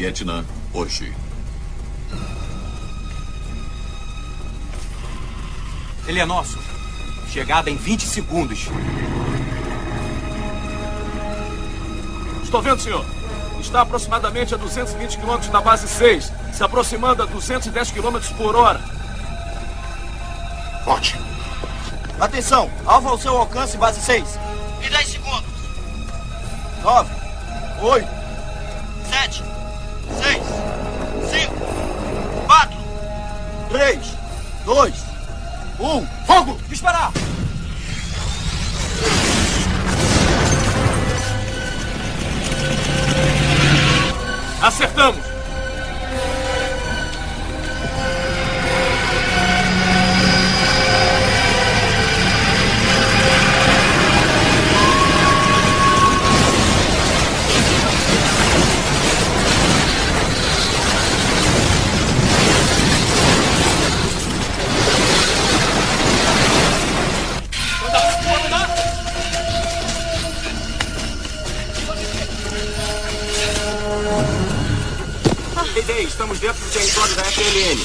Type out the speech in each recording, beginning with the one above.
Vietnã, hoje. Ele é nosso. Chegada em 20 segundos. Estou vendo, senhor. Está aproximadamente a 220 km da base 6, se aproximando a 210 km por hora. Ótimo. Atenção, alvo ao seu alcance, base 6. Em 10 segundos. 9, 8, 3, 2, 1. Fogo! Disparar! Acertamos! Estamos dentro do território da FLN.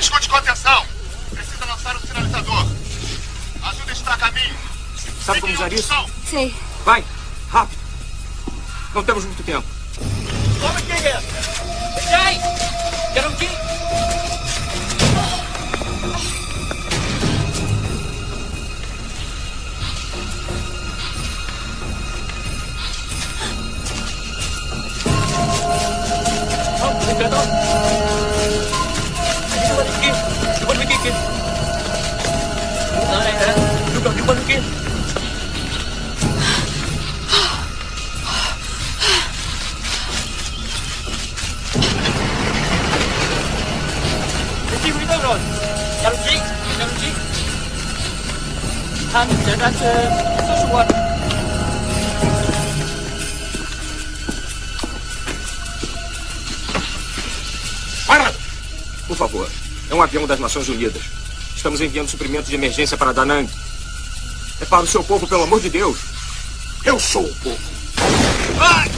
Escute com atenção. Precisa lançar o sinalizador. Ajuda está a caminho. Sabe como usar isso? Sei. Vai, rápido. Não temos muito tempo. Toma quem é? Thanh sẽ ra số xung quanh. Para! Por favor. É um avião das Nações Unidas. Estamos enviando suprimentos de emergência para Danang. É para o seu povo, pelo amor de Deus. Eu sou o povo. Vai!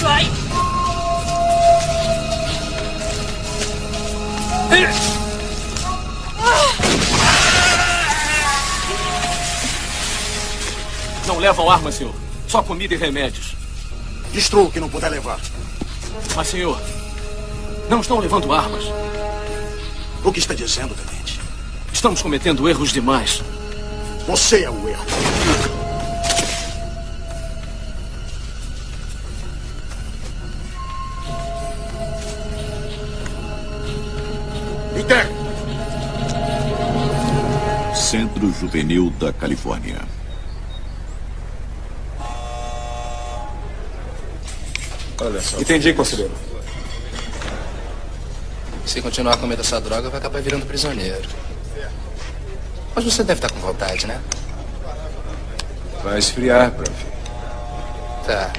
Vai! Não levam armas, senhor. Só comida e remédios. Destrua o que não puder levar. Mas, senhor, não estão levando armas. O que está dizendo, tenente? Estamos cometendo erros demais. Você é o erro. Interne. Centro Juvenil da Califórnia. Olha só. Entendi, conselheiro. Se continuar comendo essa droga, vai acabar virando prisioneiro. Mas você deve estar com vontade, né? Vai esfriar, prof. Tá.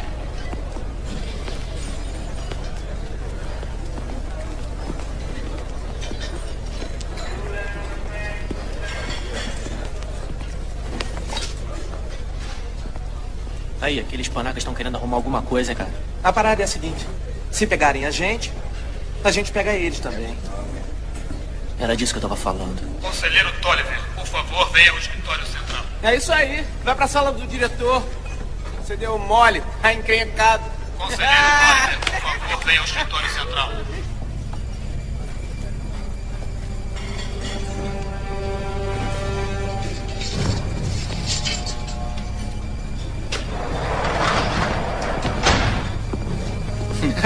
Aí, aqueles panacas estão querendo arrumar alguma coisa, cara. A parada é a seguinte: se pegarem a gente, a gente pega eles também. Era disso que eu tava falando. Conselheiro Tolliver, por favor, venha ao escritório central. É isso aí. Vai pra sala do diretor. Você deu mole, tá encrencado. Conselheiro Tolliver, por favor, venha ao escritório central.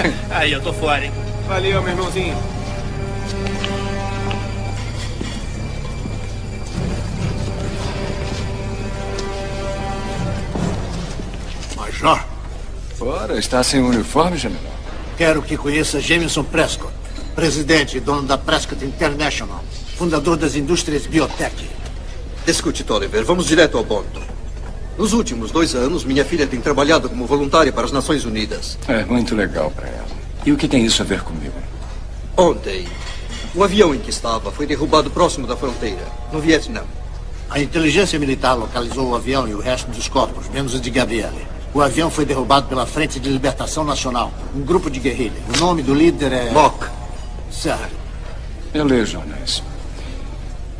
Aí, eu tô fora, hein? Valeu, meu irmãozinho. Major, Ora, está sem uniforme, general? quero que conheça Jameson Prescott, presidente e dono da Prescott International, fundador das indústrias biotech. Escute, Tolliver, vamos direto ao ponto. Nos últimos dois anos, minha filha tem trabalhado como voluntária para as Nações Unidas. É muito legal para ela. E o que tem isso a ver comigo? Ontem, o avião em que estava foi derrubado próximo da fronteira, no Vietnã. A inteligência militar localizou o avião e o resto dos corpos, menos o de Gabriele. O avião foi derrubado pela Frente de Libertação Nacional, um grupo de guerrilha. O nome do líder é... Mock. Certo. Eu leio jornais.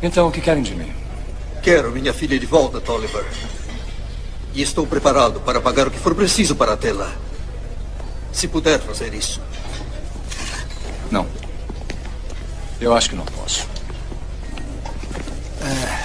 Então, o que querem de mim? Quero minha filha de volta, Tolliver. E estou preparado para pagar o que for preciso para tê-la. Se puder fazer isso. Não. Eu acho que não posso. Cara,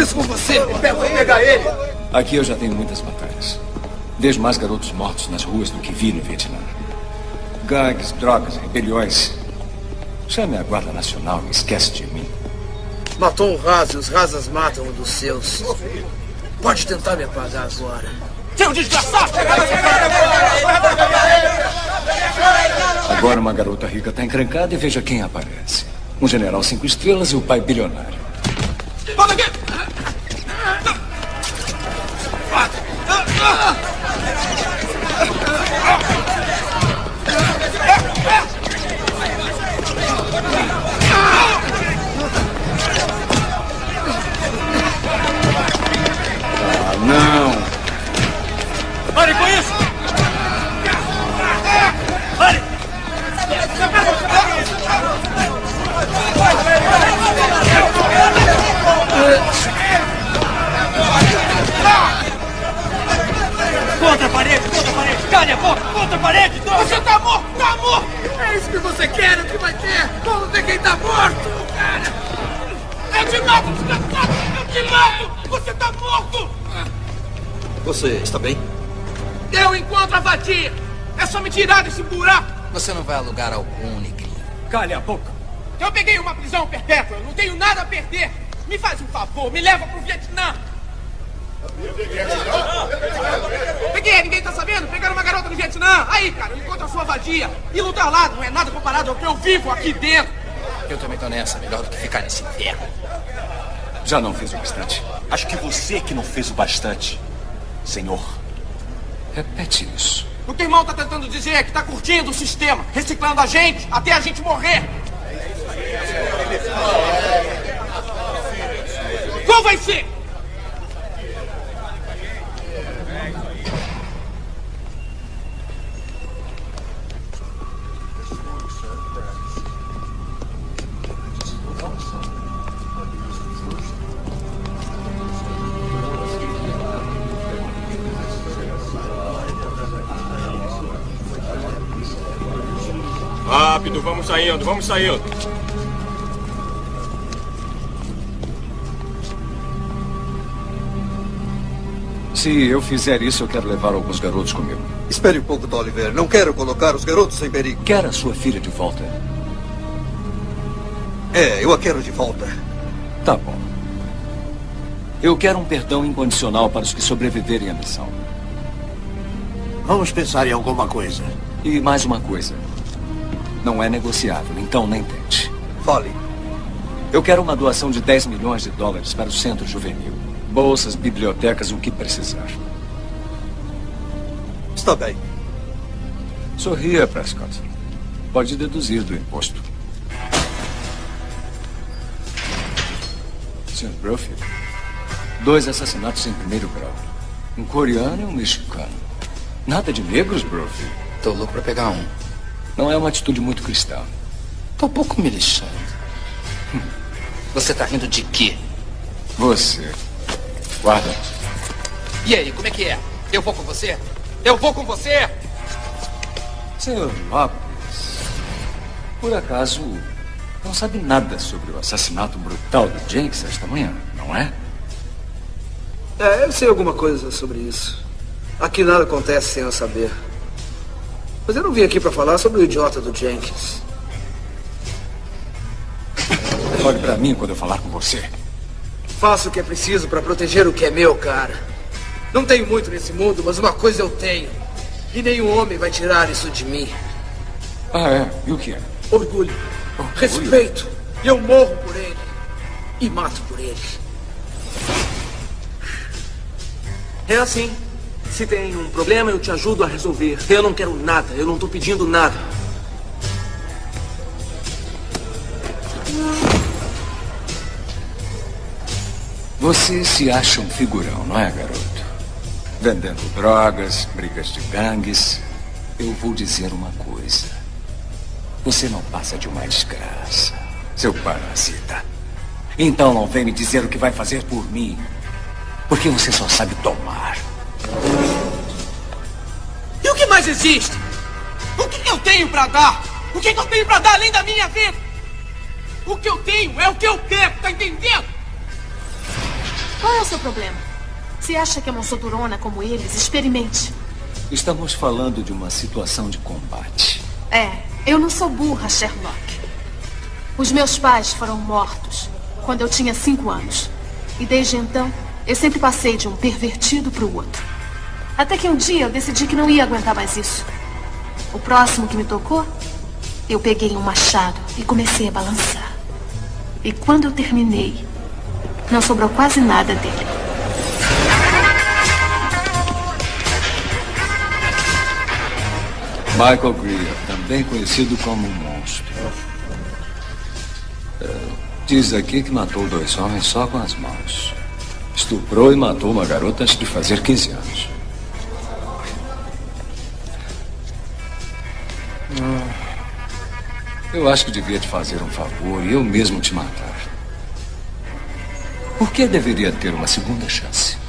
isso com você! Vou pegar ele! Aqui eu já tenho muitas batalhas. Vejo mais garotos mortos nas ruas do que vi no Vietnã. Gangues, drogas, rebeliões. Chame a Guarda Nacional e esquece de mim. Matou um raso e os rasas matam um dos seus. Pode tentar me apagar agora. Seu desgraçado! Agora uma garota rica está encrencada e veja quem aparece. Um general cinco estrelas e o pai bilionário. Mato, desgraçado! Eu te mato! Você tá morto! Você está bem? Eu encontro a vadia! É só me tirar desse buraco! Você não vai a lugar algum, negrinho. Calha a boca! Eu peguei uma prisão perpétua, eu não tenho nada a perder! Me faz um favor, me leva pro Vietnã! Peguei, ninguém tá sabendo? Pegaram uma garota no Vietnã! Aí, cara, eu encontro a sua vadia! E lutar lá não é nada comparado ao que eu vivo aqui dentro! Eu também tô nessa. Melhor do que ficar nesse inferno. Já não fiz o bastante. Acho que você que não fez o bastante, senhor. Repete isso. O que o irmão tá tentando dizer é que tá curtindo o sistema, reciclando a gente até a gente morrer. Qual vai ser? Saindo, vamos saindo. Se eu fizer isso, eu quero levar alguns garotos comigo. Espere um pouco, Tolliver. Não quero colocar os garotos em perigo. Quer a sua filha de volta? É, eu a quero de volta. Tá bom. Eu quero um perdão incondicional para os que sobreviverem à missão. Vamos pensar em alguma coisa. E mais uma coisa. Não é negociável, então nem tente. Fale. Eu quero uma doação de 10 milhões de dólares para o centro juvenil. Bolsas, bibliotecas, o que precisar. Está bem. Sorria, Prescott. Pode deduzir do imposto. Sr. Brophy, dois assassinatos em primeiro grau. Um coreano e um mexicano. Nada de negros, Brophy. Tô louco pra pegar um. Não é uma atitude muito cristã. Tô pouco me lixando. Hum. Você tá rindo de quê? Você. Guarda. E aí, como é que é? Eu vou com você? Eu vou com você! Senhor Lopes, por acaso não sabe nada sobre o assassinato brutal do Jenks esta manhã, não é? É, eu sei alguma coisa sobre isso. Aqui nada acontece sem eu saber. Mas eu não vim aqui para falar sobre o idiota do Jenkins. Olhe para mim quando eu falar com você. Faço o que é preciso para proteger o que é meu, cara. Não tenho muito nesse mundo, mas uma coisa eu tenho. E nenhum homem vai tirar isso de mim. Ah, é? E o que é? Orgulho. Orgulho. Respeito. E eu morro por ele. E mato por ele. É assim. Se tem um problema, eu te ajudo a resolver. Eu não quero nada, eu não estou pedindo nada. Você se acha um figurão, não é, garoto? Vendendo drogas, brigas de gangues. Eu vou dizer uma coisa. Você não passa de uma desgraça, seu parasita. Então não vem me dizer o que vai fazer por mim. Porque você só sabe tomar. O que mais existe? O que eu tenho para dar? O que eu tenho para dar além da minha vida? O que eu tenho é o que eu quero, tá entendendo? Qual é o seu problema? Se acha que é uma soturona como eles, experimente. Estamos falando de uma situação de combate. É, eu não sou burra, Sherlock. Os meus pais foram mortos quando eu tinha cinco anos. E desde então, eu sempre passei de um pervertido para o outro. Até que um dia eu decidi que não ia aguentar mais isso. O próximo que me tocou, eu peguei um machado e comecei a balançar. E quando eu terminei, não sobrou quase nada dele. Michael Greer, também conhecido como monstro. É, diz aqui que matou dois homens só com as mãos. Estuprou e matou uma garota antes de fazer 15 anos. Eu acho que devia te fazer um favor e eu mesmo te matar. Por que deveria ter uma segunda chance?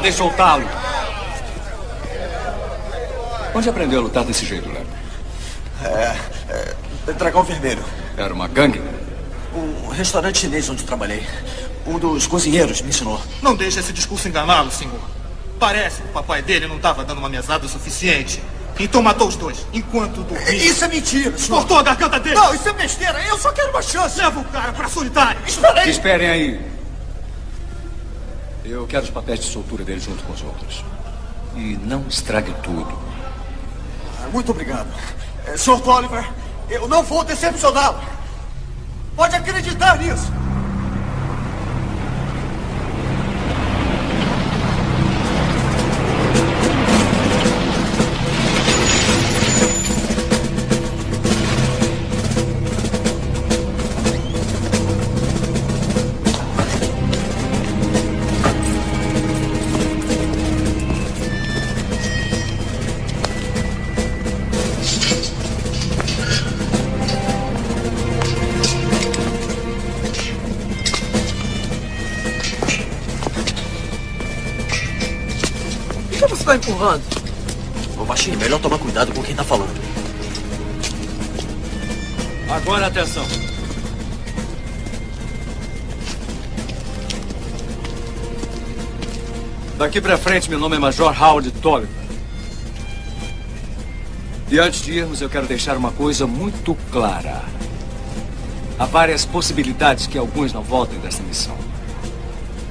Mandei soltá-lo. Onde aprendeu a lutar desse jeito, Léo? É, é. Dragão Vermelho. Era uma gangue? Um restaurante chinês onde trabalhei. Um dos cozinheiros me ensinou. Não deixe esse discurso enganá-lo, senhor. Parece que o papai dele não estava dando uma mesada o suficiente. Então matou os dois, enquanto dormia. Isso é mentira, senhor. Cortou a garganta dele. Não, isso é besteira. Eu só quero uma chance. Leva o cara pra solitário. Espera aí. Esperem aí. Quero os papéis de soltura dele junto com os outros. E não estrague tudo. Muito obrigado. É, Sr. Tolliver, eu não vou decepcioná-lo. Pode acreditar nisso. Daqui pra frente, meu nome é Major Howard Tolliver. E antes de irmos, eu quero deixar uma coisa muito clara. Há várias possibilidades que alguns não voltem desta missão.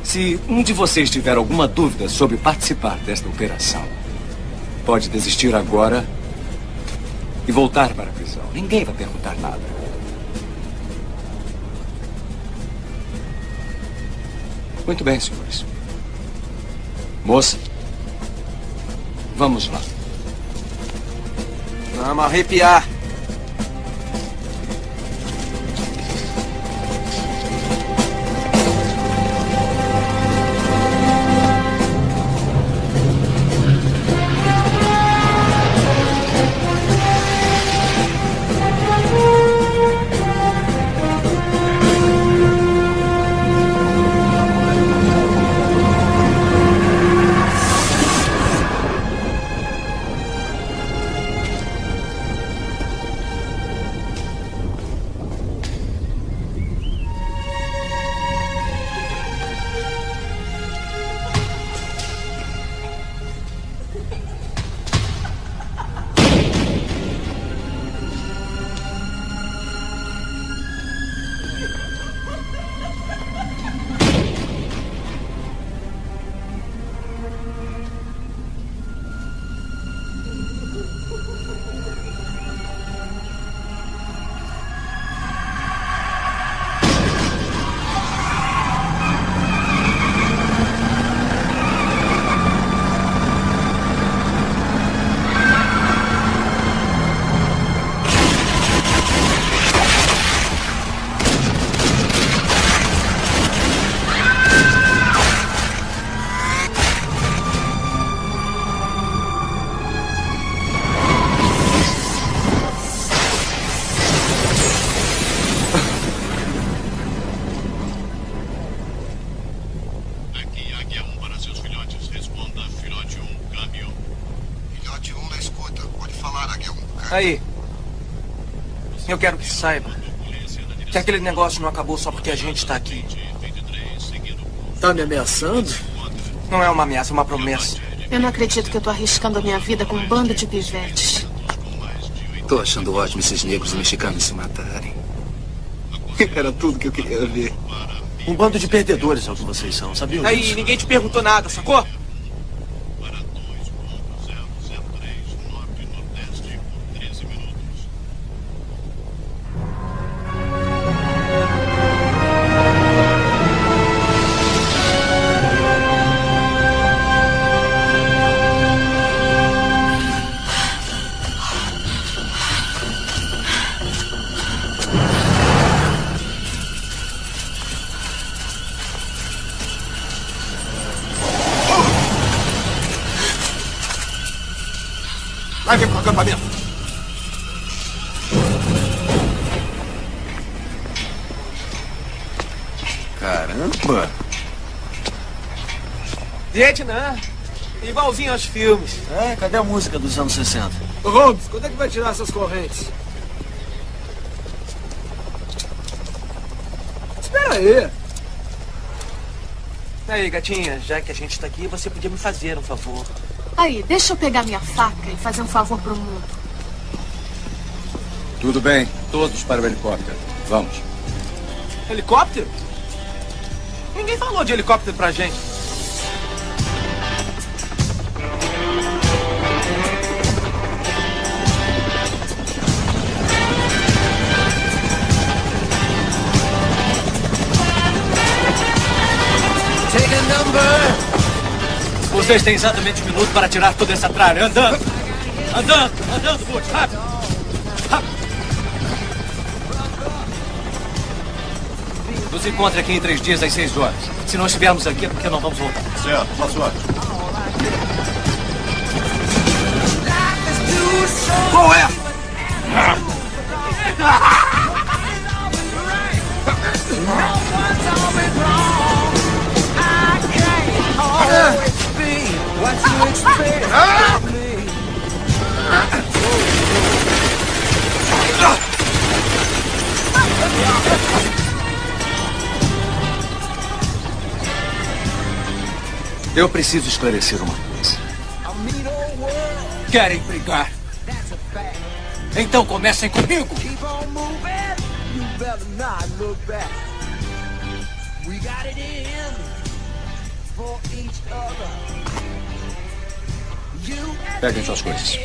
Se um de vocês tiver alguma dúvida sobre participar desta operação, pode desistir agora e voltar para a prisão. Ninguém vai perguntar nada. Muito bem, senhores. Moça, vamos lá. Vamos arrepiar. Aquele negócio não acabou só porque a gente está aqui. Tá me ameaçando? Não é uma ameaça, é uma promessa. Eu não acredito que eu tô arriscando a minha vida com um bando de pivetes. Tô achando ótimo esses negros mexicanos se matarem. Era tudo que eu queria ver. Um bando de perdedores é o que vocês são, sabia? Aí, ninguém te perguntou nada, sacou? Acampamento. Caramba! Vietnã. Igualzinho aos filmes. É, cadê a música dos anos 60? Ô, Holmes, quando é que vai tirar essas correntes? Espera aí. Aí, gatinha, já que a gente tá aqui, você podia me fazer um favor. Aí, deixa eu pegar minha faca e fazer um favor pro mundo. Tudo bem, todos para o helicóptero. Vamos. Helicóptero? Ninguém falou de helicóptero pra gente. Vocês têm exatamente um minuto para tirar toda essa tralha. Andando! Andando! Andando, Butch! Rápido! Rápido! Nos encontre aqui em três dias às seis horas. Se não estivermos aqui é porque não vamos voltar. Certo, boa sorte. Qual é? Eu preciso esclarecer uma coisa. Querem brigar? Então comecem comigo! We got it in for each other. Peguem suas coisas.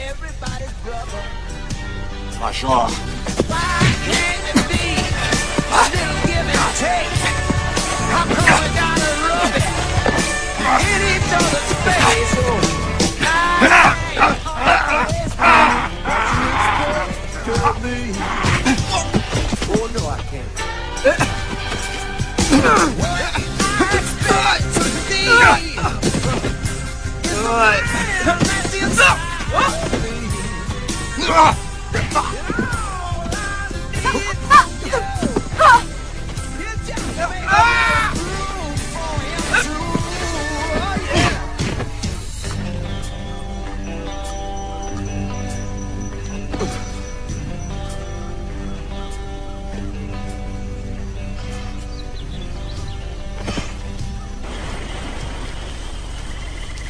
Major.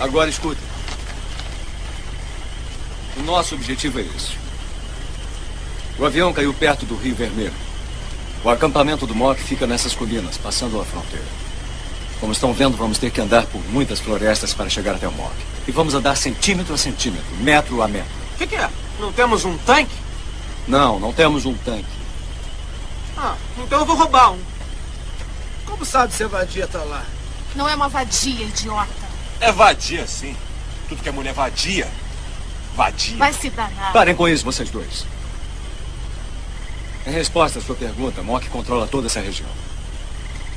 Agora escuta. Nosso objetivo é esse. O avião caiu perto do Rio Vermelho. O acampamento do MOC fica nessas colinas, passando a fronteira. Como estão vendo, vamos ter que andar por muitas florestas para chegar até o MOC. E vamos andar centímetro a centímetro, metro a metro. O que, que é? Não temos um tanque? Não, não temos um tanque. Ah, então eu vou roubar um. Como sabe se a vadia tá lá? Não é uma vadia, idiota. É vadia, sim. Tudo que é mulher vadia. Vadia. Vai se danar. Parem com isso, vocês dois. Em resposta à sua pergunta, Mock controla toda essa região.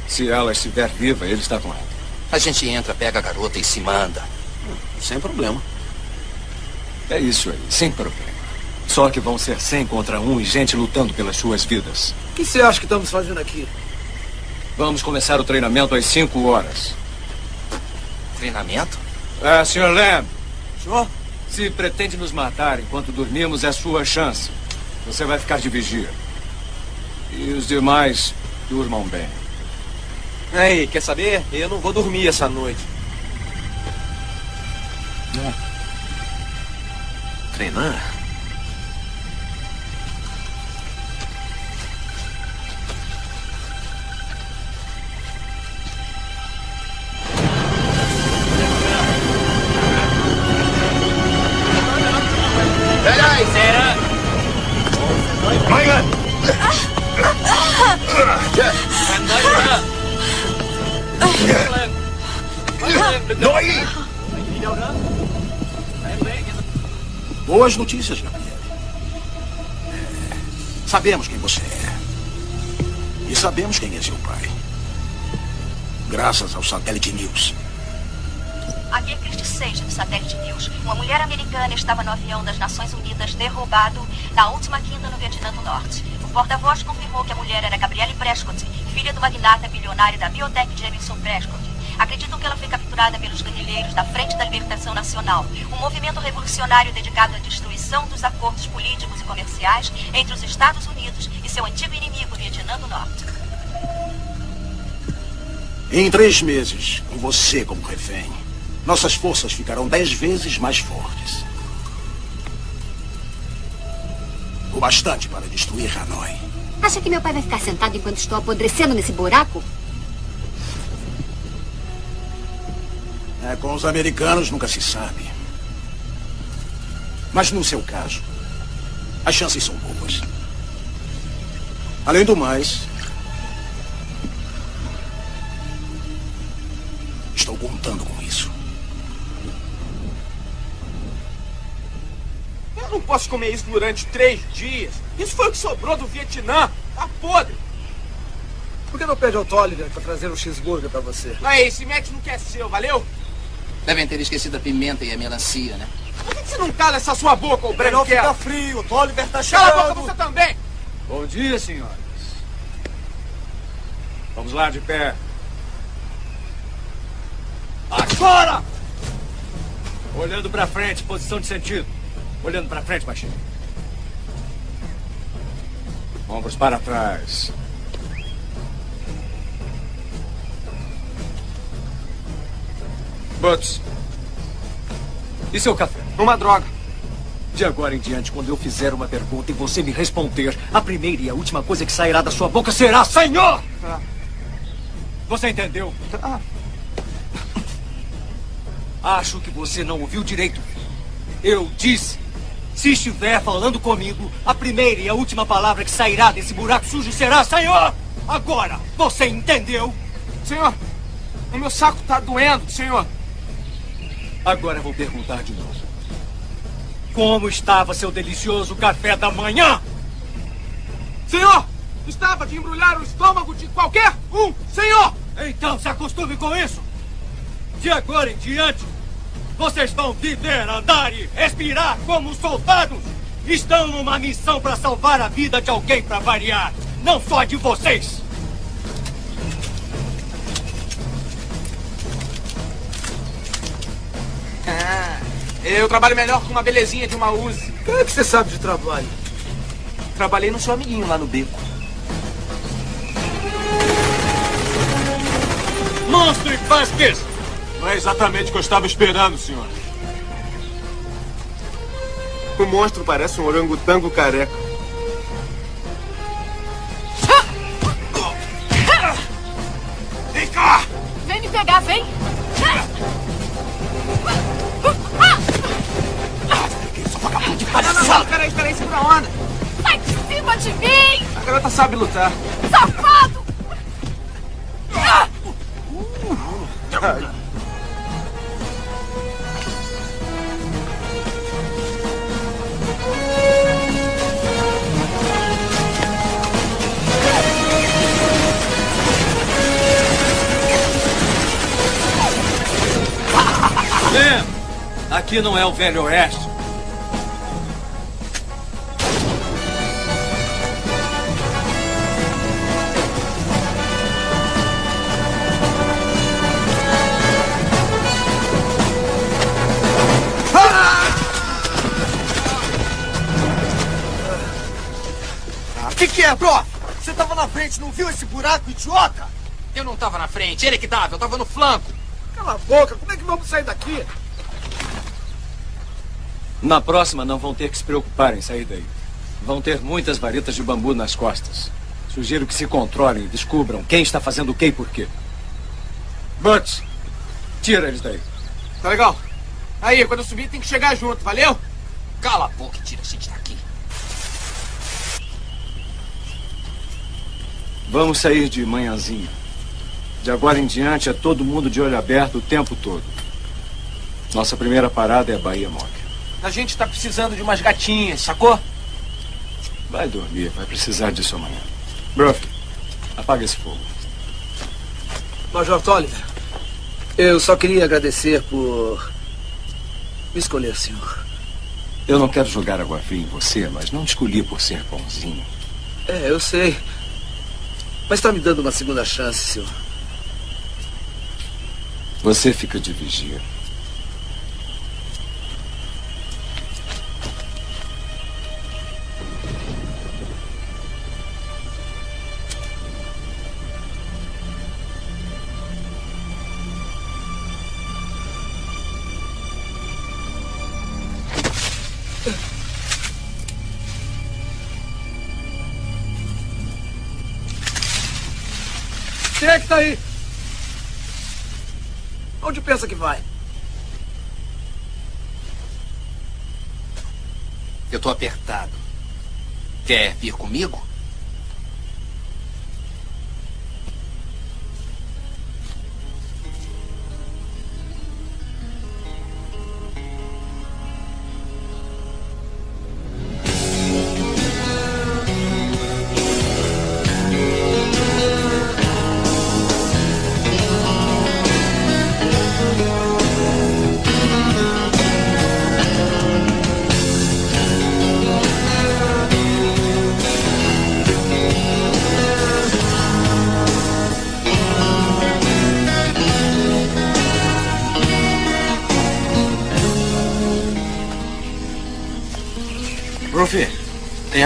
Se ela estiver viva, ele está com ela. A gente entra, pega a garota e se manda. Sem problema. É isso aí, sem problema. Só que vão ser 100 contra um e gente lutando pelas suas vidas. O que você acha que estamos fazendo aqui? Vamos começar o treinamento às 5 horas. Treinamento? É, Sr. Lamb. Senhor? Se pretende nos matar enquanto dormimos, é sua chance. Você vai ficar de vigia. E os demais, durmam bem. Aí, quer saber? Eu não vou dormir essa noite. Treinar? Boas notícias, Gabriel. Sabemos quem você é. E sabemos quem é seu pai. Graças ao Satélite News. Aqui é Christy Sage, do Satélite News. Uma mulher americana estava no avião das Nações Unidas derrubado na última quinta no Vietnã do Norte. O porta-voz confirmou que a mulher era Gabrielle Prescott, filha do magnata bilionário da biotech Jamison Prescott. Acreditam que ela foi capturada pelos guerrilheiros da Frente da Libertação Nacional, um movimento revolucionário dedicado à destruição dos acordos políticos e comerciais entre os Estados Unidos e seu antigo inimigo, Vietnã do Norte. Em três meses, com você como refém, nossas forças ficarão dez vezes mais fortes. O bastante para destruir Hanoi. Acha que meu pai vai ficar sentado enquanto estou apodrecendo nesse buraco? É, com os americanos nunca se sabe. Mas no seu caso, as chances são boas. Além do mais, estou contando com Eu não posso comer isso durante três dias. Isso foi o que sobrou do Vietnã. Tá podre. Por que não pede ao Tolliver para trazer um cheeseburger para você? Aí, esse Mac não quer seu, valeu? Devem ter esquecido a pimenta e a melancia, né? Por que você não cala essa sua boca, ô Breno? fica frio, o Tolliver tá Cala a boca chegando. você também. Bom dia, senhoras. Vamos lá, de pé. Agora! Olhando pra frente, posição de sentido. Olhando pra frente, baixinho. Ombros para trás. Butts. E seu café? Uma droga. De agora em diante, quando eu fizer uma pergunta e você me responder, a primeira e a última coisa que sairá da sua boca será Senhor! Tá. Você entendeu? Tá. Acho que você não ouviu direito. Eu disse. Se estiver falando comigo, a primeira e a última palavra que sairá desse buraco sujo será Senhor! Agora, você entendeu? Senhor, o meu saco tá doendo, senhor. Agora vou perguntar de novo. Como estava seu delicioso café da manhã? Senhor, estava de embrulhar o estômago de qualquer um, senhor! Então se acostume com isso. De agora em diante, vocês vão viver, andar e respirar como soldados. Estão numa missão para salvar a vida de alguém para variar. Não só de vocês. Ah, eu trabalho melhor com uma belezinha de uma Uzi. O que é que você sabe de trabalho? Trabalhei no seu amiguinho lá no beco. Monstro e Vasquez! Não é exatamente o que eu estava esperando, senhor. O monstro parece um orangotango careca. Vem cá! Vem me pegar, vem! Não, não, não, peraí, peraí, segura a onda. Sai de cima de mim! A garota sabe lutar. Safado! Lembra, aqui não é o Velho Oeste. O que, que é, bro? Você tava na frente, não viu esse buraco, idiota? Eu não tava na frente, ele que tava, eu tava no flanco. Cala a boca, como é que vamos sair daqui? Na próxima não vão ter que se preocupar em sair daí. Vão ter muitas varetas de bambu nas costas. Sugiro que se controlem e descubram quem está fazendo o que e por quê. Butts, tira eles daí. Tá legal. Aí, quando eu subir tem que chegar junto, valeu? Cala a boca e tira a gente daqui. Vamos sair de manhãzinha. De agora em diante é todo mundo de olho aberto o tempo todo. Nossa primeira parada é a Bahia Mock. A gente tá precisando de umas gatinhas, sacou? Vai dormir, vai precisar disso amanhã. Bruff, apaga esse fogo. Major Tolliver, eu só queria agradecer por me escolher, senhor. Eu não quero jogar água fria em você, mas não te escolhi por ser bonzinho. É, eu sei. Mas está me dando uma segunda chance, senhor. Você fica de vigia. Apertado. Quer vir comigo?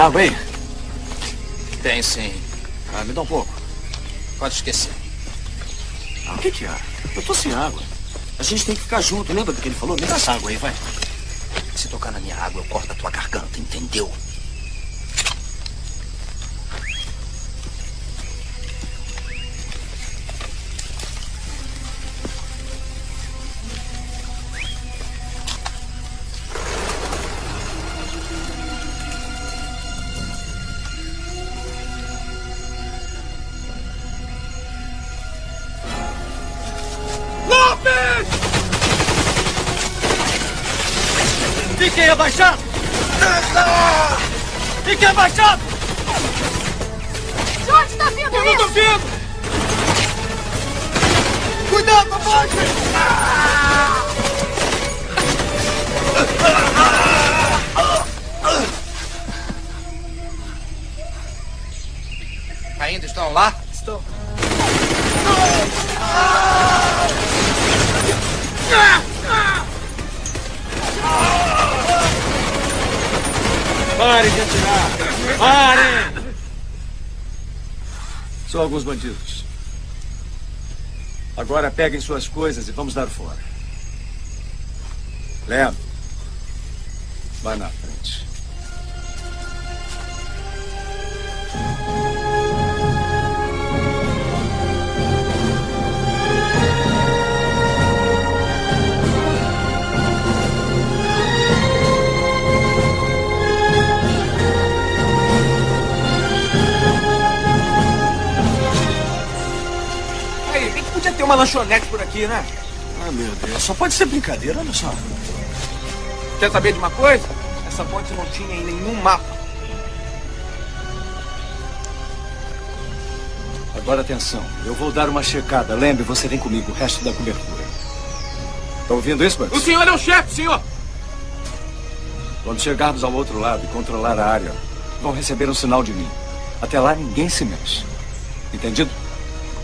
Água aí? Tem sim. Ah, me dá um pouco. Pode esquecer. Ah, o que que há? Eu tô sem água. A gente tem que ficar junto, lembra do que ele falou? Me dá essa água aí, vai. Se tocar na minha água, eu corto a tua garganta, entendeu? Fiquem abaixados! Fiquem abaixados! De onde tá vindo Eu não tô vendo! Cuidado, abaixo! Ainda estão lá? Estão. Parem de atirar! Parem! São alguns bandidos. Agora peguem suas coisas e vamos dar fora. Lembra? Vai na frente. Uma lanchonete por aqui, né? Ah, meu Deus. Só pode ser brincadeira, olha só. Quer saber de uma coisa? Essa ponte não tinha em nenhum mapa. Agora atenção. Eu vou dar uma checada. Lembre, você vem comigo. O resto da cobertura. Tá ouvindo isso, Bugs? O senhor é o chefe, senhor! Quando chegarmos ao outro lado e controlar a área, vão receber um sinal de mim. Até lá, ninguém se mexe. Entendido?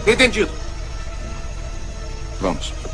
Entendido. Vamos.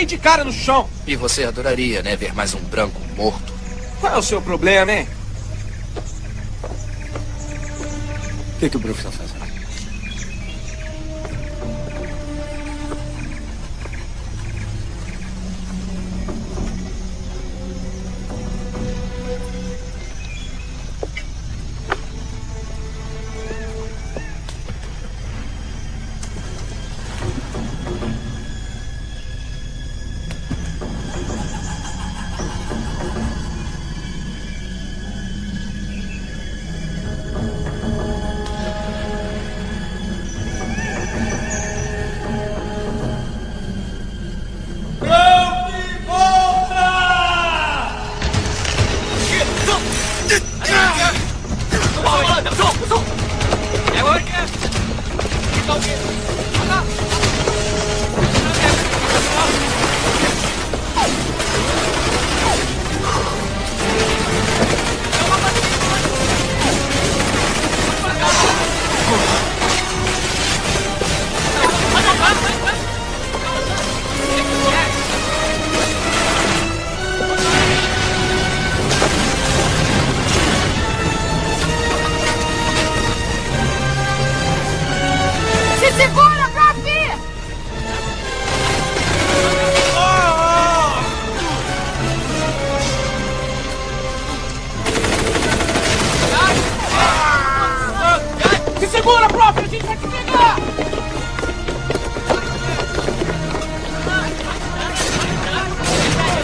Cair de cara no chão. E você adoraria, né, ver mais um branco morto. Qual é o seu problema, hein? O que, que o Brook está fazendo?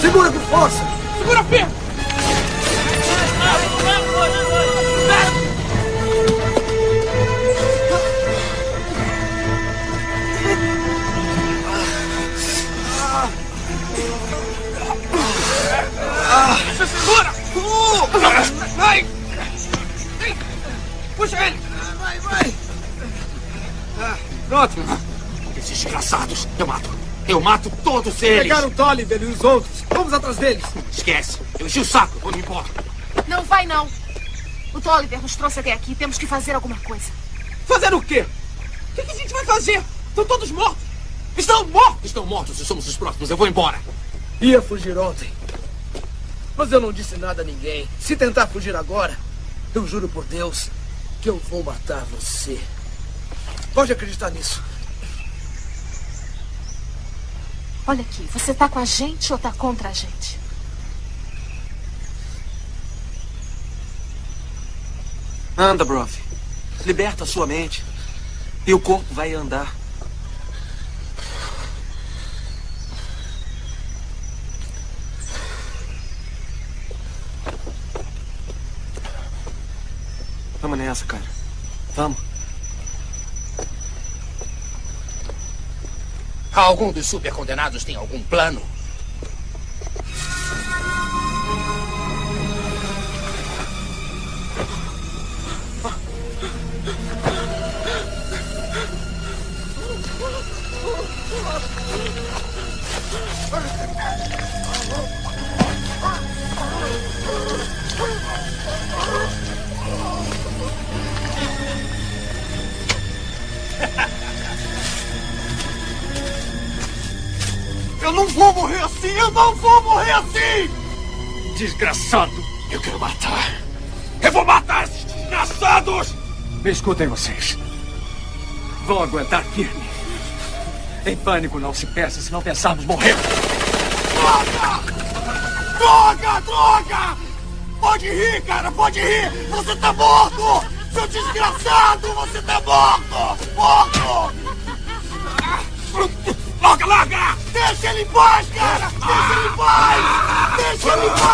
Segura com força! Segura firme! Se segura! Vai! Puxa ele! Vai, vai! Pronto. Esses desgraçados! Eu mato! Eu mato todos eles! Pegaram o Tolliver e os outros. Vamos atrás deles. Esquece! Eu enchi o saco! Vou me embora! Não vai, não. O Tolliver nos trouxe até aqui. Temos que fazer alguma coisa. Fazer o quê? O que, que a gente vai fazer? Estão todos mortos! Estão mortos! Estão mortos e somos os próximos. Eu vou embora! Ia fugir ontem. Mas eu não disse nada a ninguém. Se tentar fugir agora, eu juro por Deus que eu vou matar você. Pode acreditar nisso. Olha aqui, você tá com a gente ou tá contra a gente? Anda, Brov. Liberta a sua mente. E o corpo vai andar. Vamos nessa, cara. Vamos. Algum dos supercondenados tem algum plano? Eu não vou morrer assim! Eu não vou morrer assim! Desgraçado! Eu quero matar! Eu vou matar esses desgraçados! Me escutem vocês. Vão aguentar firme. Em pânico não se peça, se não pensarmos morrer. Droga! Droga! Pode rir, cara! Pode rir! Você tá morto! Seu desgraçado! Você tá morto! Morto! Larga, larga! Deixa ele em paz, cara! Deixa ele em paz! Deixa ele em paz!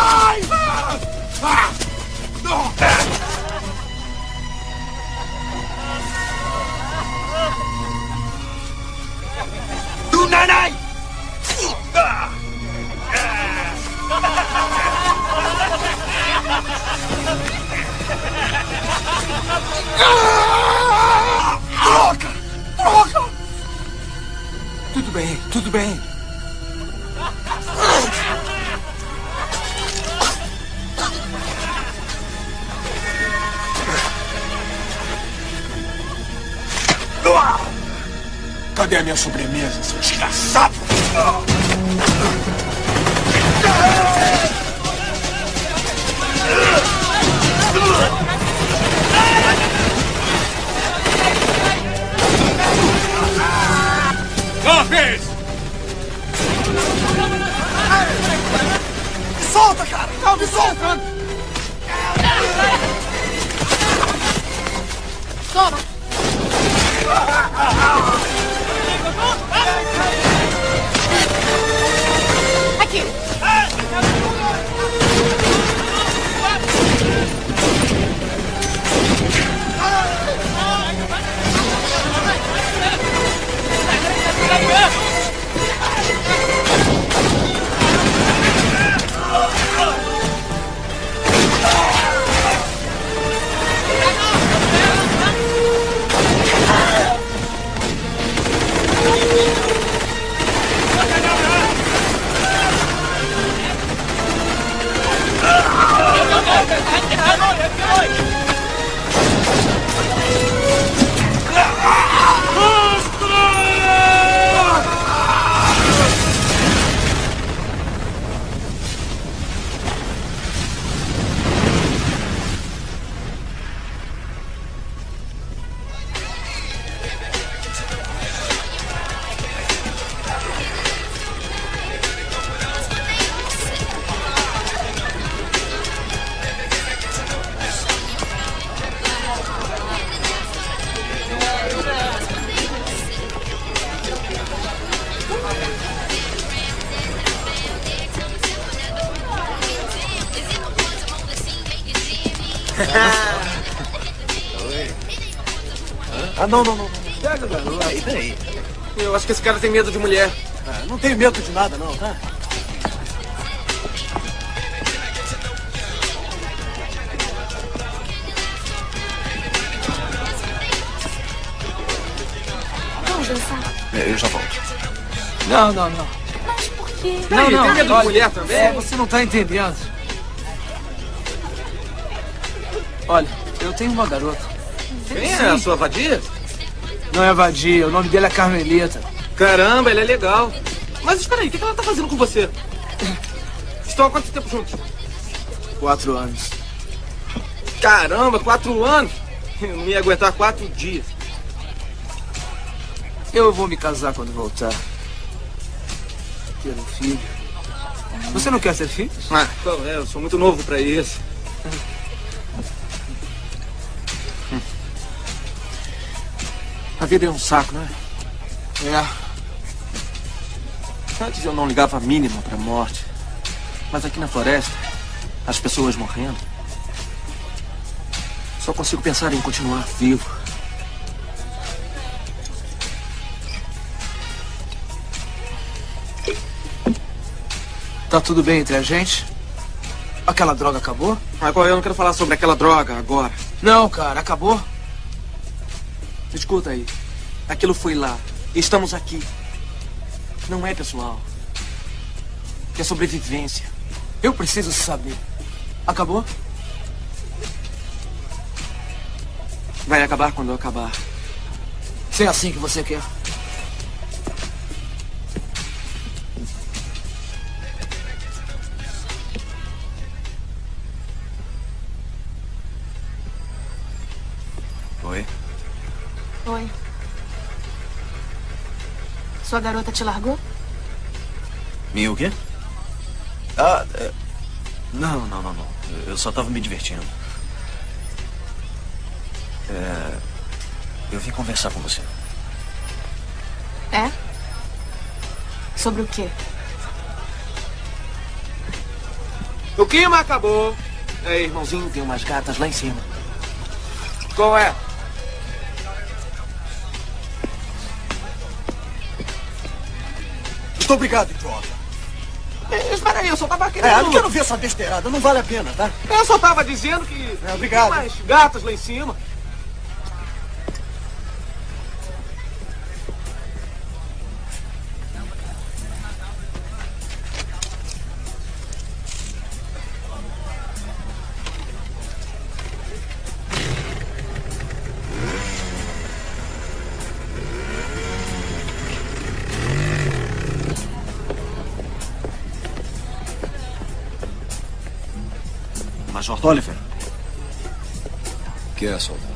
Ah, não, não, não. Pega, garoto. Peraí, peraí. Eu acho que esse cara tem medo de mulher. Ah, não tenho medo de nada, não, tá? Vamos dançar. É, Eu já volto. Não, não, não. Mas por quê? Não, não. tem medo de mulher também? é, você não tá entendendo. Olha, eu tenho uma garota. Quem é a sua vadia? Não é vadia, o nome dele é Carmelita. Caramba, ele é legal. Mas espera aí, o que ela tá fazendo com você? Estão há quanto tempo juntos? Quatro anos. Caramba, quatro anos? Eu não ia aguentar quatro dias. Eu vou me casar quando voltar. Ter um filho. Você não quer ter filhos? Ah, qual é? Eu sou muito novo pra isso. Vida é um saco, não é? É. Antes eu não ligava a mínima pra morte. Mas aqui na floresta, as pessoas morrendo. Só consigo pensar em continuar vivo. Tá tudo bem entre a gente? Aquela droga acabou? Agora eu não quero falar sobre aquela droga agora. Não, cara, acabou. Escuta aí. Aquilo foi lá. Estamos aqui. Não é pessoal. É sobrevivência. Eu preciso saber. Acabou? Vai acabar quando eu acabar. Se é assim que você quer. Oi? Oi. Sua garota te largou? Minha o quê? Ah, é... não, não, não, não. Eu só tava me divertindo. É... Eu vim conversar com você. É? Sobre o quê? O clima acabou. Ei, irmãozinho, tem umas gatas lá em cima. Qual é? Muito obrigado, idiota. É, espera aí, eu só tava querendo... É, eu não quero ver essa besteirada, não vale a pena, tá? Eu só tava dizendo que... É, obrigado. Tem umas gatas lá em cima. Major Tolliver. Que é, soldado?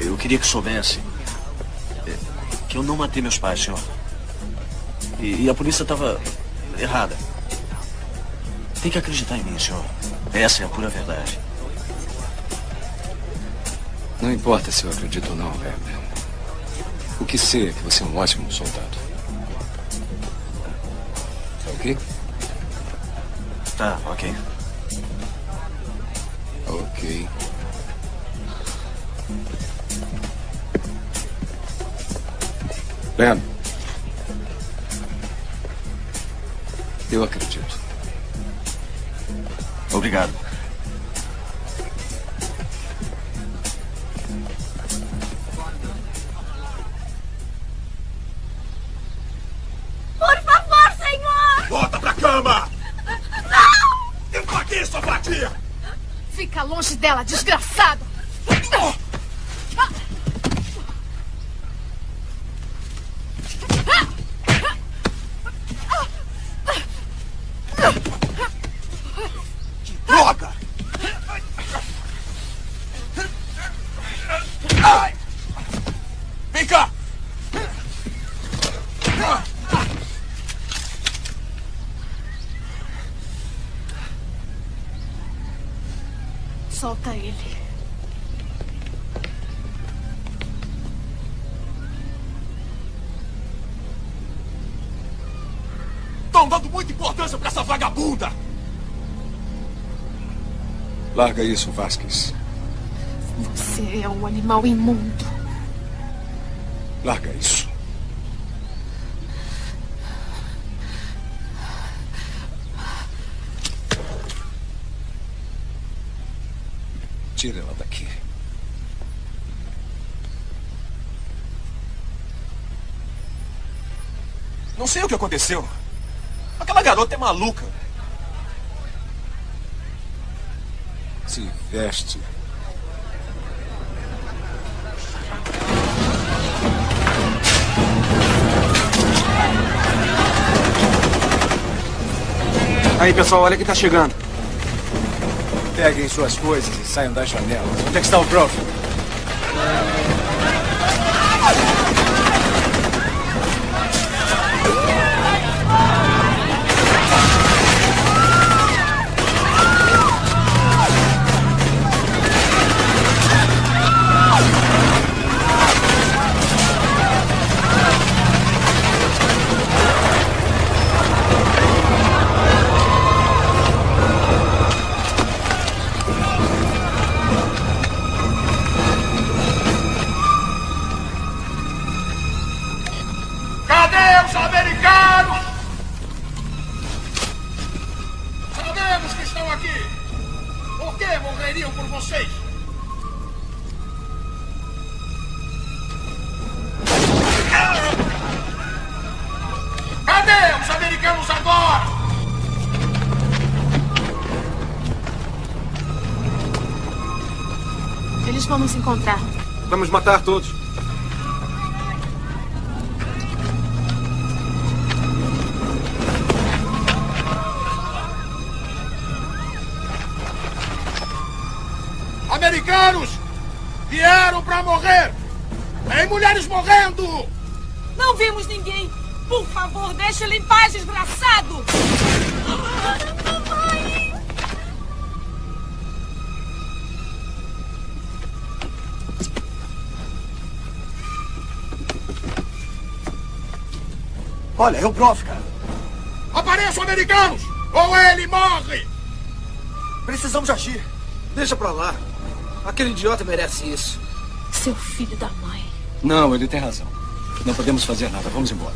Eu queria que soubesse é, que eu não matei meus pais, senhor. E, e a polícia estava errada. Tem que acreditar em mim, senhor. Essa é a pura verdade. Não importa se eu acredito ou não, Werner. O que sei é que você é um ótimo soldado. Tá, ok. Ok. Ben. Eu acredito. Obrigado. Larga isso, Vasquez. Você é um animal imundo. Larga isso. Tira ela daqui. Não sei o que aconteceu. Aquela garota é maluca. Se veste. Aí, pessoal, olha quem tá chegando. Peguem suas coisas e saiam das janelas. Onde é que está o prof? Matar todos. Olha, é o prof, cara. Apareçam, americanos! Ou ele morre! Precisamos agir. Deixa pra lá. Aquele idiota merece isso. Seu filho da mãe. Não, ele tem razão. Não podemos fazer nada. Vamos embora.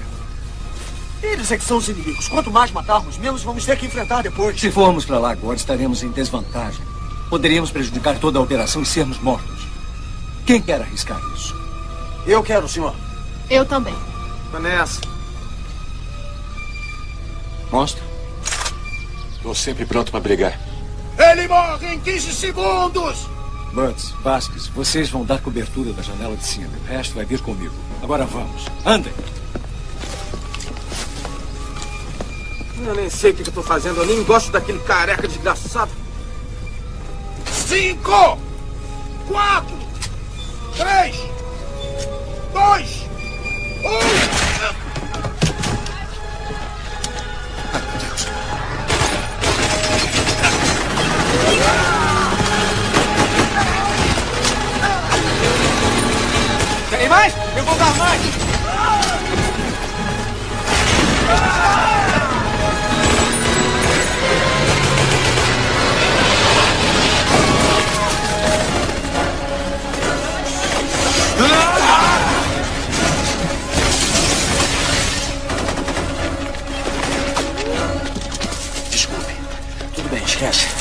Eles é que são os inimigos. Quanto mais matarmos, menos vamos ter que enfrentar depois. Se formos para lá agora, estaremos em desvantagem. Poderíamos prejudicar toda a operação e sermos mortos. Quem quer arriscar isso? Eu quero, senhor. Eu também. Vanessa. Monstro. Estou sempre pronto para brigar. Ele morre em 15 segundos! Butts, Vasquez, vocês vão dar cobertura da janela de cima. O resto vai vir comigo. Agora vamos. Andem. Eu nem sei o que que eu tô fazendo. Eu nem gosto daquele careca desgraçado. Cinco! Quatro! Três! Dois! Um! Mais? Eu vou dar mais. Desculpe. Tudo bem, esquece.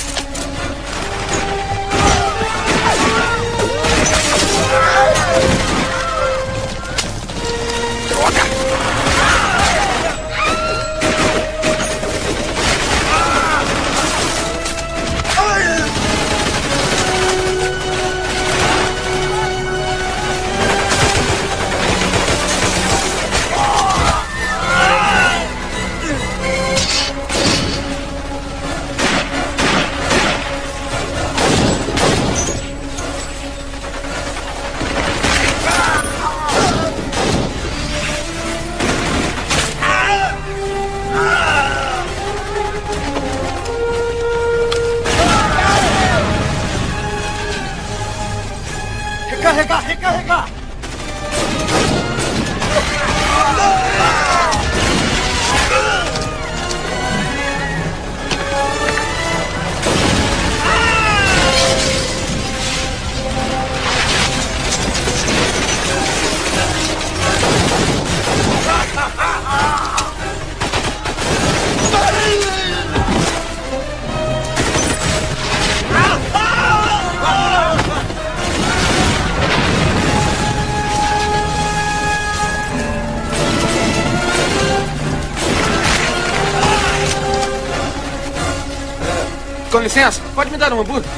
Licença, pode me dar um hambúrguer?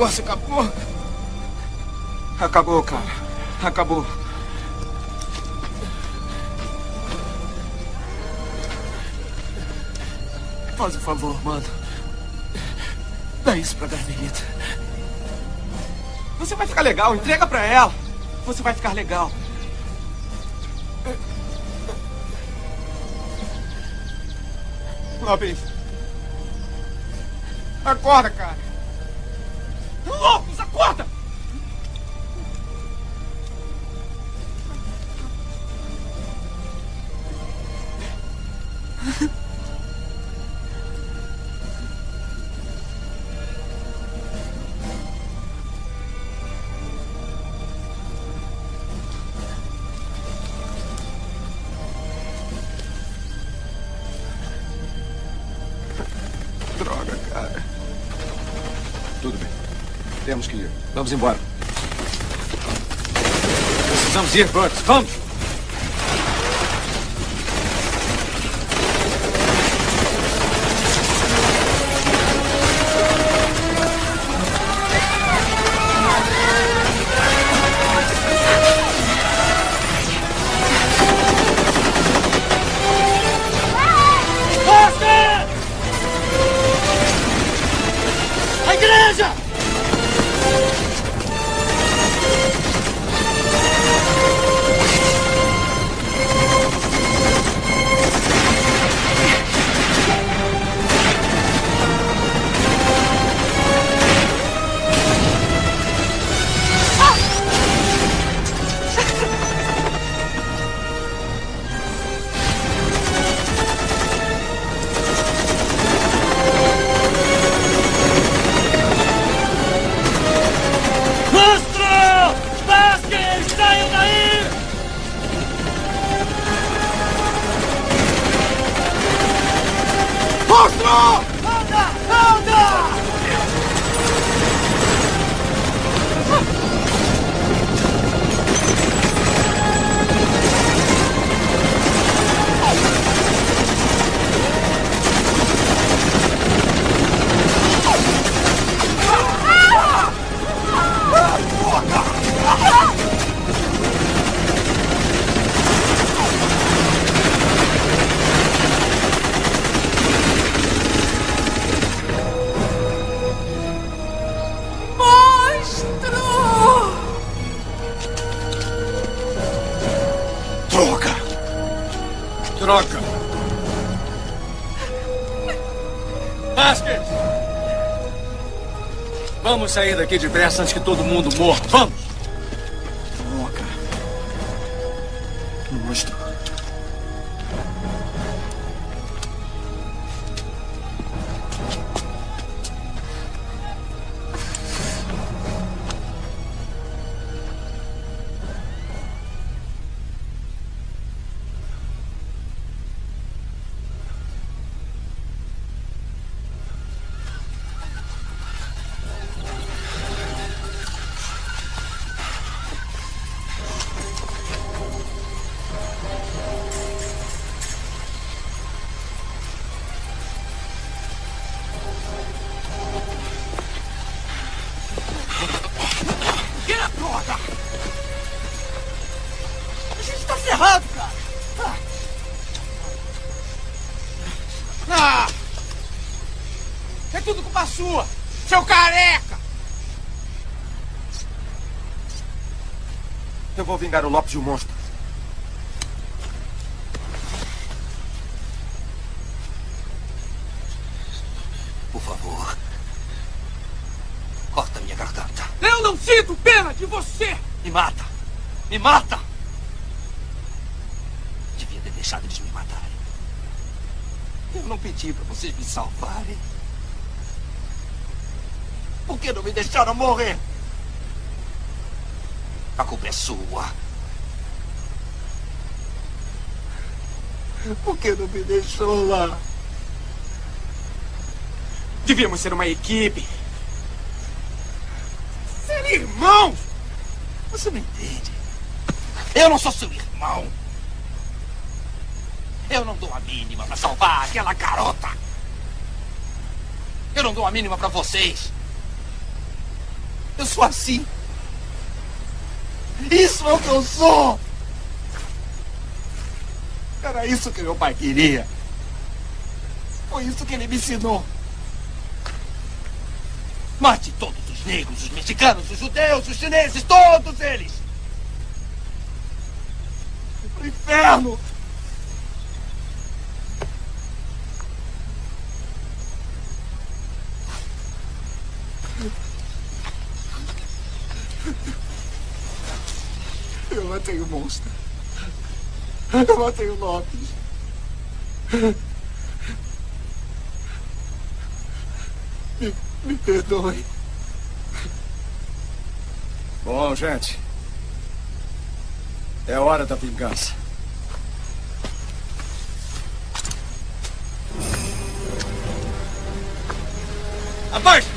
Negócio acabou. Acabou, cara. Acabou. Faz o favor, mano. Dá isso pra Carmelita. Você vai ficar legal, entrega pra ela. Você vai ficar legal. Lopes. Acorda, cara. Vamos embora. Precisamos ir, Burt. Vamos! Vamos sair daqui depressa antes que todo mundo morra. Vamos! Vou vingar o Lopes e o monstro. Por favor. Corta minha garganta. Eu não sinto pena de você! Me mata! Me mata! Devia ter deixado eles me matarem. Eu não pedi para vocês me salvarem. Por que não me deixaram morrer? Sua. Por que não me deixou lá? Devíamos ser uma equipe. Ser irmãos! Você não entende. Eu não sou seu irmão. Eu não dou a mínima para salvar aquela garota. Eu não dou a mínima para vocês. Eu sou assim. Isso é o que eu sou. Era isso que meu pai queria. Foi isso que ele me ensinou. Mate todos os negros, os mexicanos, os judeus, os chineses, todos eles. Pro inferno. Eu matei o monstro. Eu matei o Lopes. Me, me perdoe. Bom, gente. É hora da vingança. Abaixem!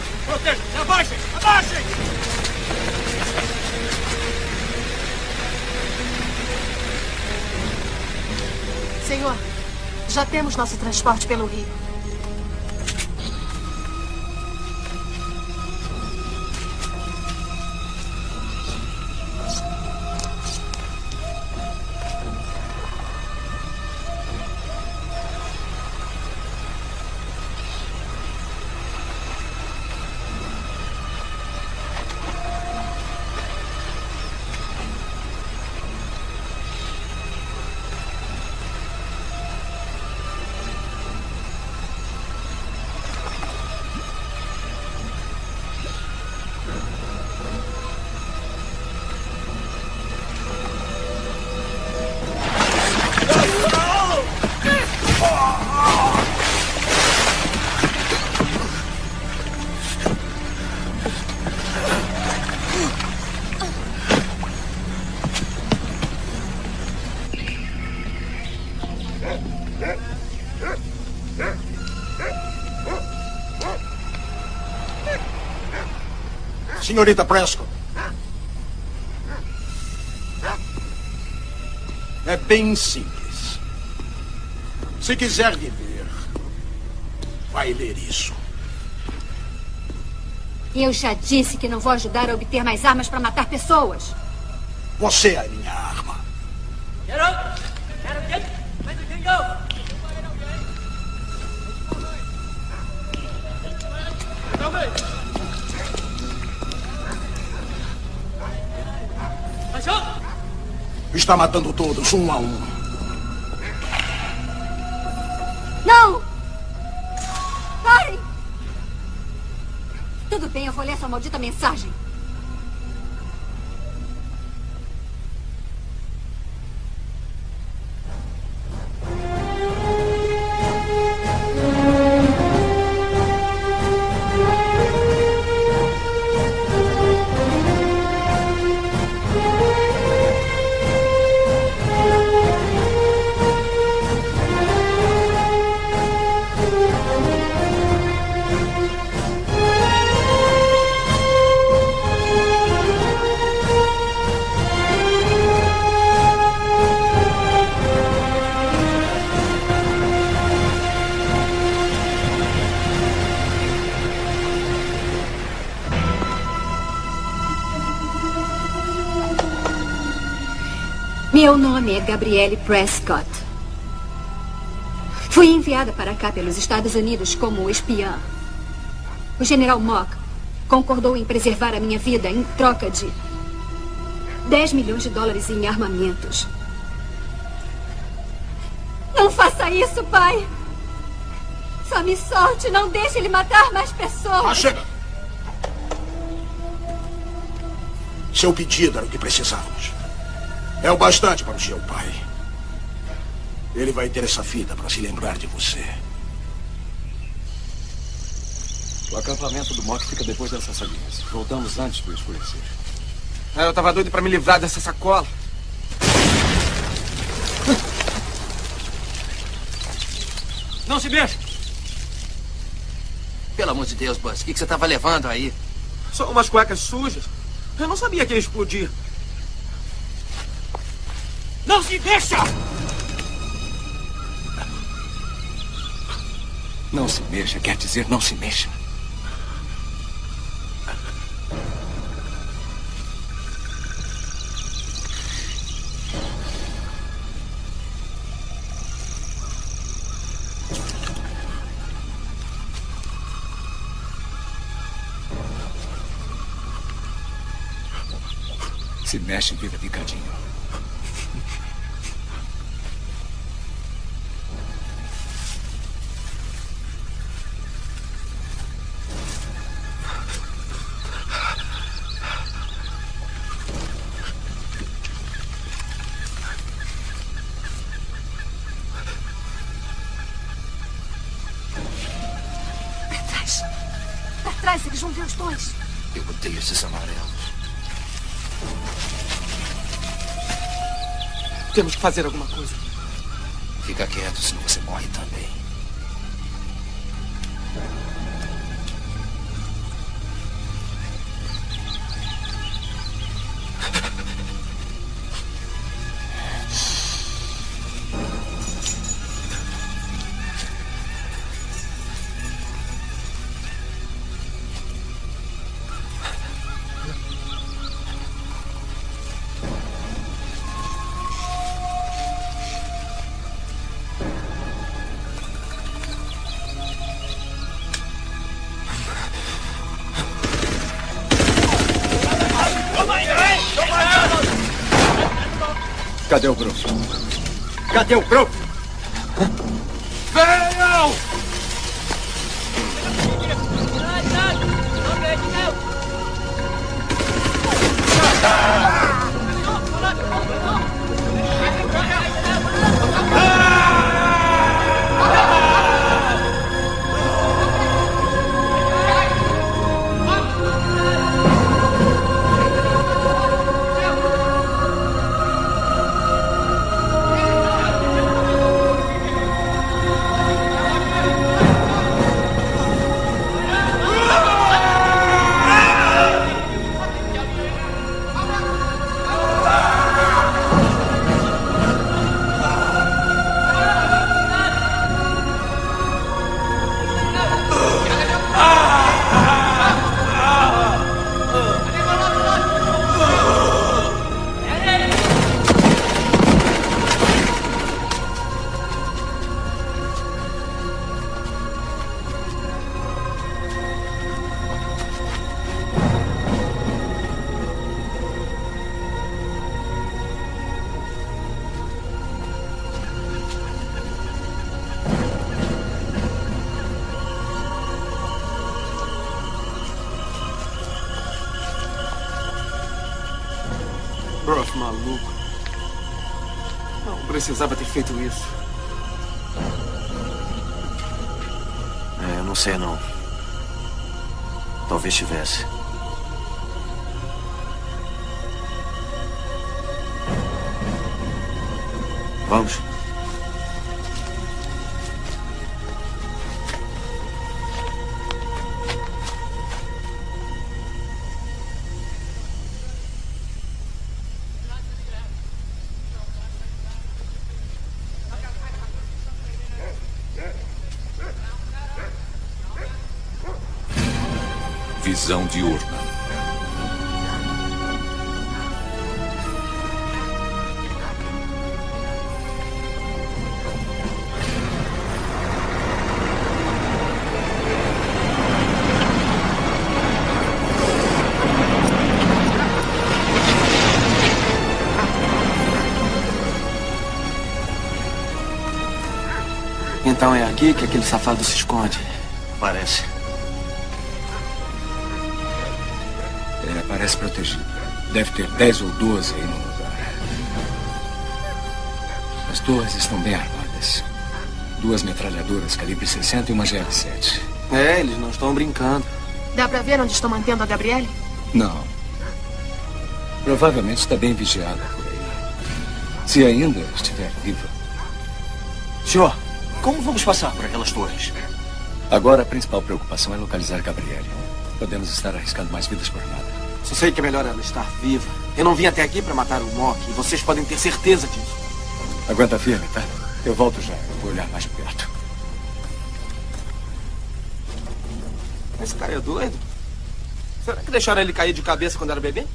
Já temos nosso transporte pelo rio. Senhorita Prescott. É bem simples. Se quiser viver, vai ler isso. Eu já disse que não vou ajudar a obter mais armas para matar pessoas. Você é Está matando todos, um a um. Não! Parem! Tudo bem, eu vou ler sua maldita mensagem. Meu nome é Gabrielle Prescott. Fui enviada para cá pelos Estados Unidos como espiã. O general Mock concordou em preservar a minha vida em troca de 10 milhões de dólares em armamentos. Não faça isso, pai! Só me solte, não deixe ele matar mais pessoas! Ah, chega! Seu pedido era o que precisávamos. É o bastante para o seu pai. Ele vai ter essa fita para se lembrar de você. O acampamento do Mock fica depois dessas salinhas. Voltamos antes do escurecer. Ah, eu tava doido pra me livrar dessa sacola. Não se mexa! Pelo amor de Deus, Buzz, o que, que você estava levando aí? Só umas cuecas sujas. Eu não sabia que ia explodir. Não se mexa! Não se mexa, quer dizer não se mexa. Se mexe, vira picadinho. Fazer alguma coisa. Fica quieto, senão Cadê o grupo? Cadê o grupo? visão diurna. Então é aqui que aquele safado se esconde. Parece. Parece protegido. Deve ter 10 ou 12 aí no lugar. As torres estão bem armadas. Duas metralhadoras calibre 60 e uma GL-7. É, eles não estão brincando. Dá pra ver onde estão mantendo a Gabriele? Não. Provavelmente está bem vigiada por aí. Se ainda estiver viva. Senhor, como vamos passar por aquelas torres? Agora a principal preocupação é localizar Gabriele. Podemos estar arriscando mais vidas por nada. Só sei que é melhor ela estar viva. Eu não vim até aqui para matar o Mock e vocês podem ter certeza disso. Aguenta firme, tá? Eu volto já. Eu vou olhar mais perto. Esse cara é doido? Será que deixaram ele cair de cabeça quando era bebê?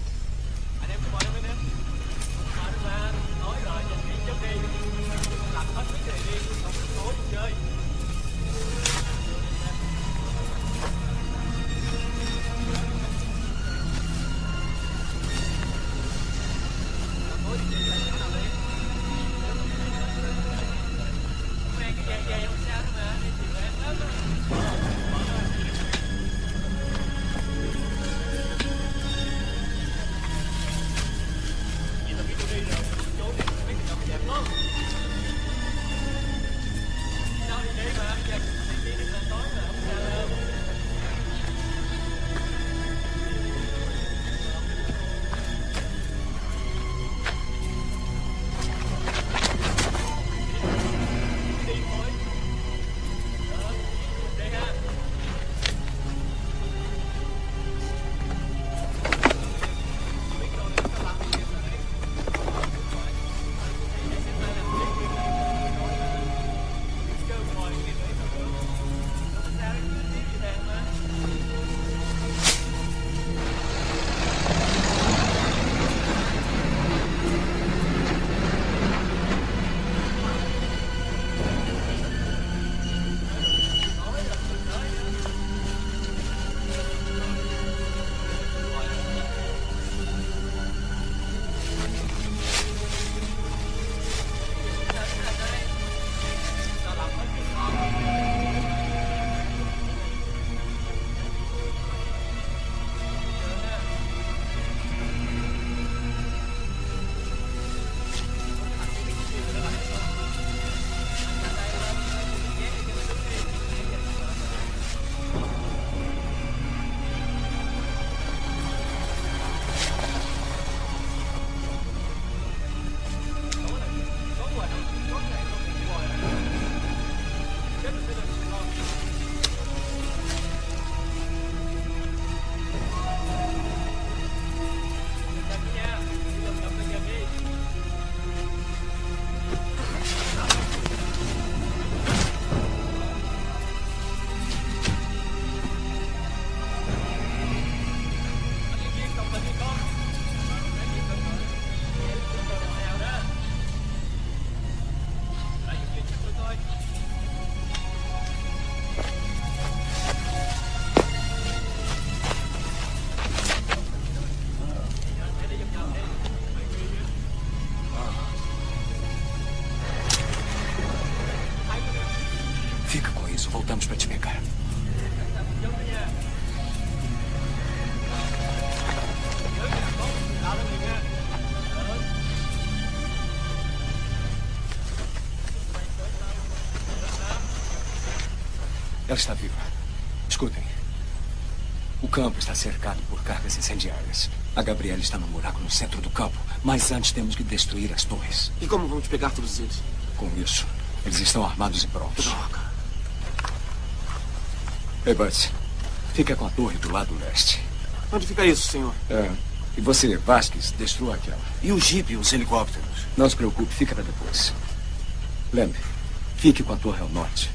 Está viva. Escutem. O campo está cercado por cargas incendiárias. A Gabriela está num buraco no centro do campo. Mas antes temos que destruir as torres. E como vamos pegar todos eles? Com isso, eles estão armados e prontos. Droga. Ei, Butts. Fica com a torre do lado leste. Onde fica isso, senhor? É. E você, Vasquez, destrua aquela. E o jipe e os helicópteros? Não se preocupe, fica para depois. Lembre, fique com a torre ao norte.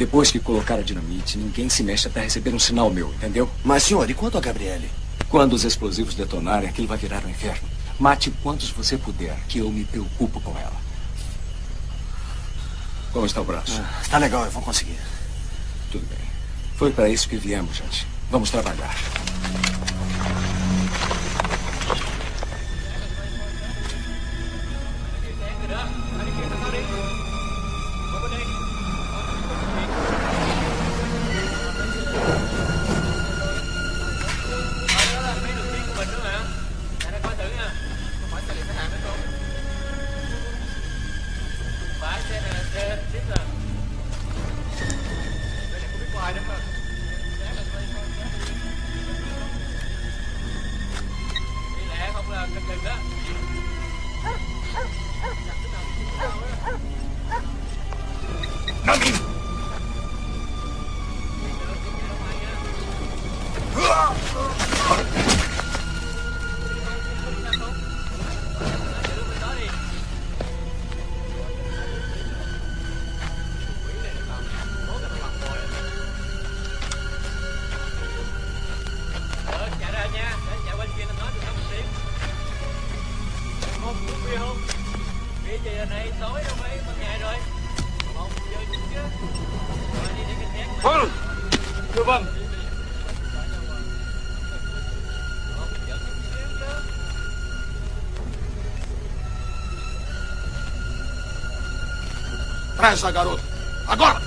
Depois que colocar a dinamite, ninguém se mexe até receber um sinal meu, entendeu? Mas, senhor, e quanto a Gabriele? Quando os explosivos detonarem, aquilo vai virar um inferno. Mate quantos você puder, que eu me preocupo com ela. Como está o braço? Ah, está legal, eu vou conseguir. Tudo bem. Foi para isso que viemos, gente. Vamos trabalhar. atrás da garota. Agora!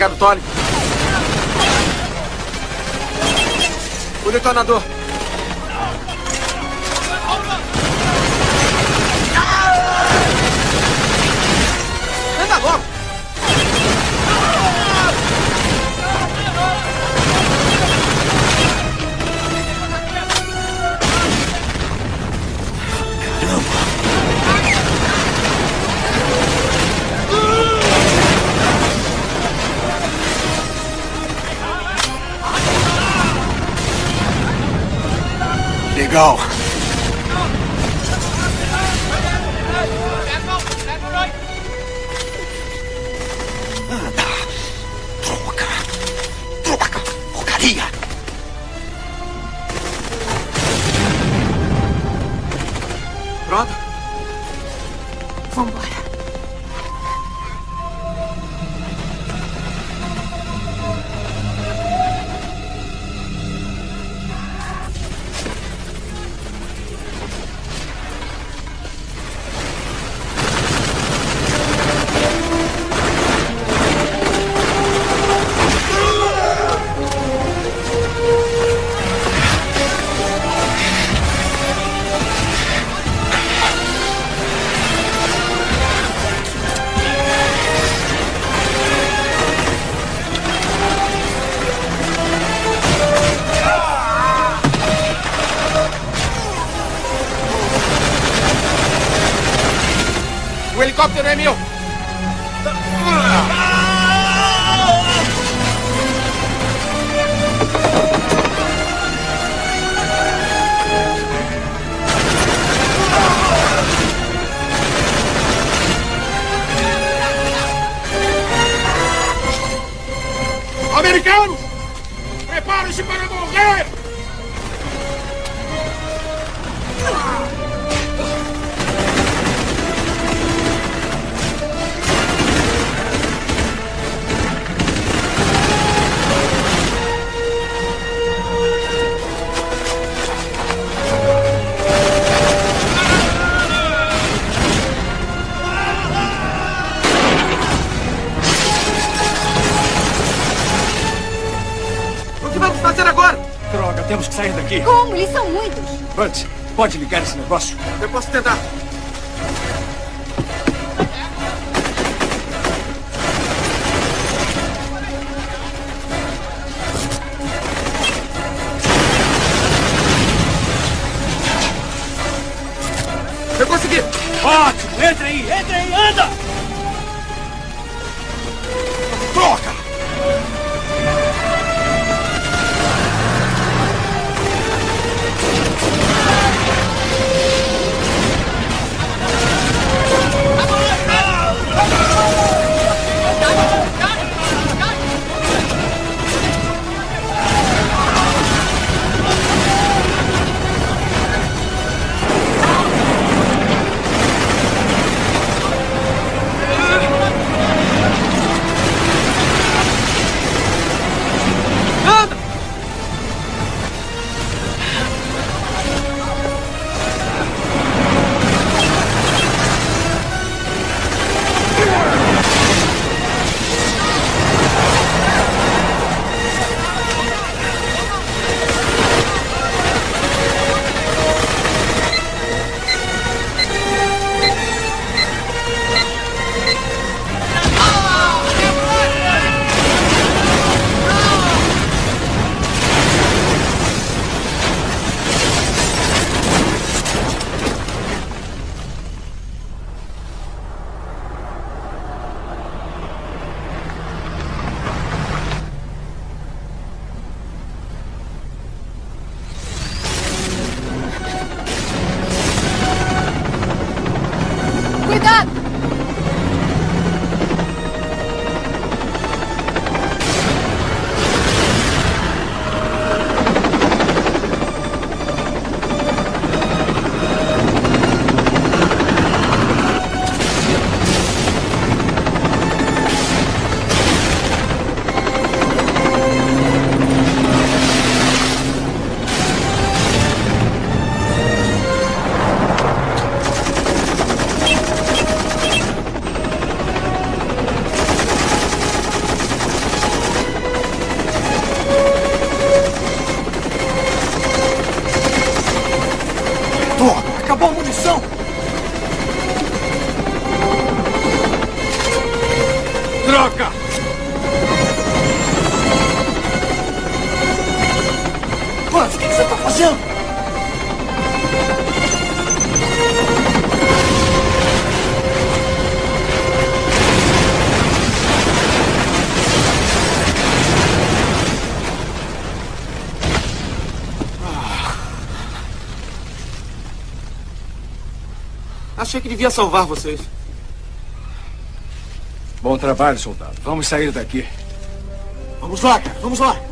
pegar do Tony. O detonador. go. Pode ligar esse negócio? Eu posso tentar. Devia salvar vocês. Bom trabalho, soldado. Vamos sair daqui. Vamos lá, cara, vamos lá.